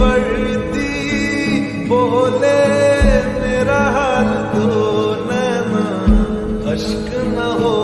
बढ़ती बोले मेरा हाल दो नैना अश्क न हो